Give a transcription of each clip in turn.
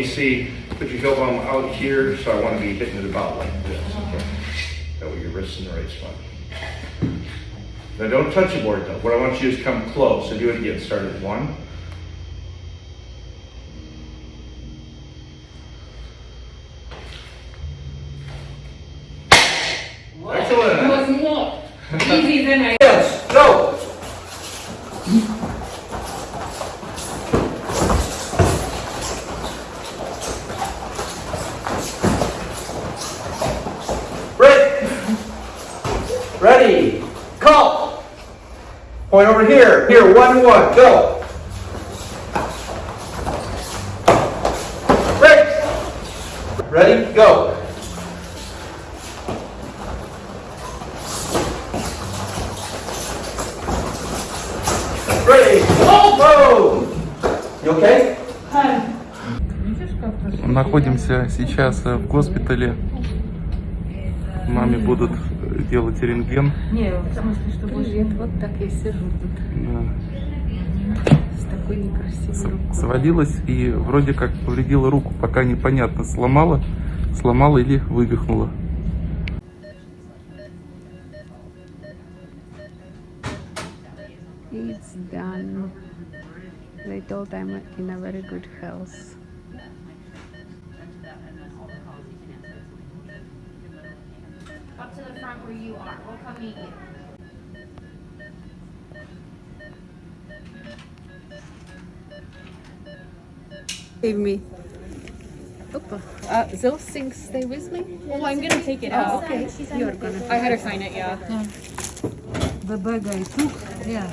You see, put your heel bone out here, so I want to be hitting it about like this. Okay. That way your wrist's in the right spot. Now don't touch the board though. What I want you to do is come close. So do it again. Start at one. Excellent. was more easy than I. Yes, go. Ready? Call. Point over here. Here, one, one, go. Ready? Ready? Go. Ready? Go. You okay? Находимся сейчас э, в госпитале. Маме будут э, делать рентген. Не, в смысле, что Привет, вот так я сижу тут Да. с такой некрасивой рукой. Свалилась и вроде как повредила руку, пока непонятно, сломала, сломала или вывихнула. It's done. They told I'm in a very good health. To the front where you are. We'll come meet you. Save me. Opa. Uh, those things stay with me? Well, I'm gonna take it Oh, out. okay. You're gonna. I had her sign it, yeah. The bag I took, yeah.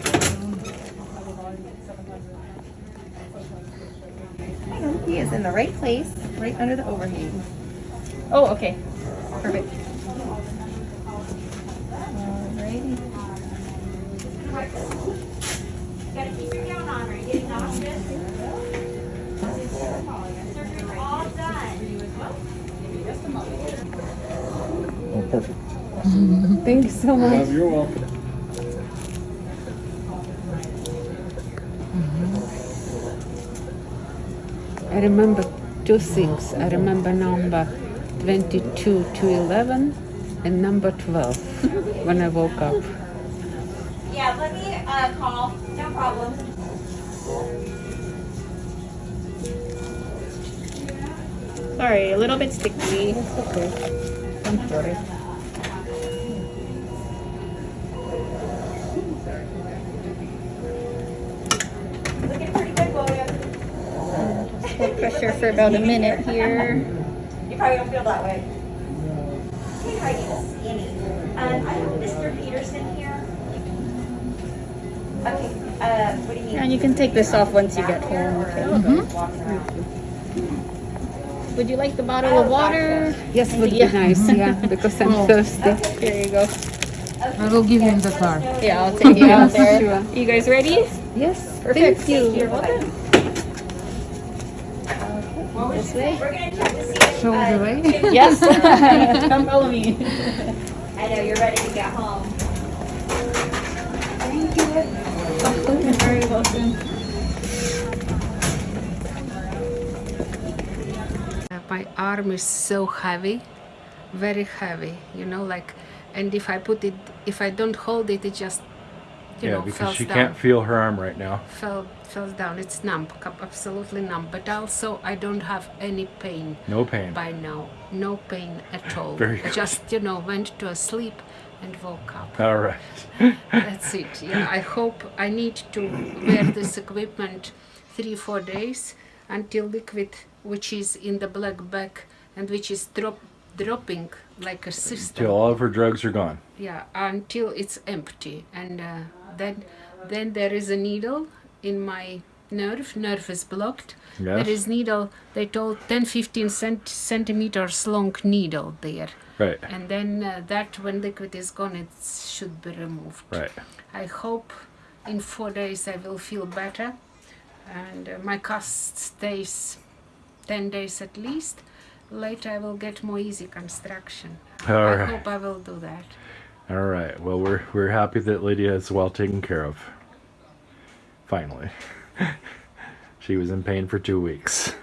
He is in the right place, right under the overhang. Oh, okay. Perfect. All done. Thank you so much. You're welcome. Mm-hmm. I remember two things. I remember number 22 to 11 and number 12 when I woke up. Yeah, let me uh, call. No problem. Sorry, a little bit sticky. Okay, I'm sorry. Looking pretty good, William. Hold pressure for about a minute here. You probably don't feel that way. Hey, how you skinny? Um, I have Mr. Peterson here. Okay, uh, what do you need? And you can take this off once you get home, okay? Would you like the bottle of water? Yes, would be Yeah. nice, yeah, because I'm thirsty. There you go. I will give you in the car. Yeah, I'll take you out there. Sure. You guys ready? Yes, Perfect. thank you. You're welcome. This way? We're gonna check to see if, Show the way. Yes. Come follow me. I know you're ready to get home. Thank You're very welcome. My arm is so heavy, very heavy, you know, like, and if I put it, if I don't hold it, it just, you Yeah, know, because she down. can't feel her arm right now. Fell, falls down. It's numb, absolutely numb. But also, I don't have any pain No pain. by now. No pain at all. Very I good. just, you know, went to a sleep and woke up. All right. That's it. Yeah, I hope I need to wear this equipment three, four days until liquid, which is in the black bag and which is drop, dropping like a system. Till all of her drugs are gone. Yeah, until it's empty, and uh, then then there is a needle in my nerve. Nerve is blocked. Yes. There is needle. They told 10, 15 cent- centimeters long needle there, Right. and then uh, that when liquid is gone, it should be removed. Right. I hope in four days I will feel better, and uh, my cast stays ten days at least. Later I will get more easy construction. All I right. hope I will do that. All right. Well, we're we're happy that Lydia is well taken care of. Finally. she was in pain for two weeks.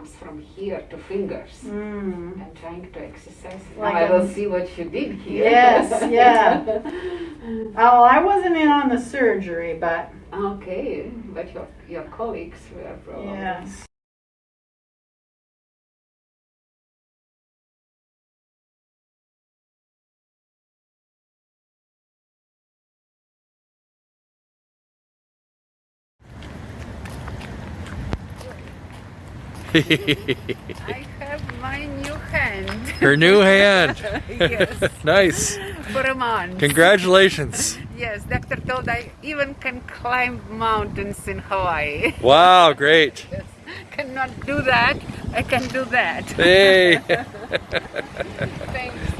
Comes from here to fingers. Mm. I'm trying to exercise. Like now I will see what you did here. Yes, yeah. Oh, I wasn't in on the surgery, but okay, but your your colleagues were probably. yes. I have my new hand Her new hand. Yes. nice. for a month. Congratulations. Yes, doctor told I even can climb mountains in Hawaii. Wow, great. Yes. Cannot do that. I can do that. Hey. Thanks.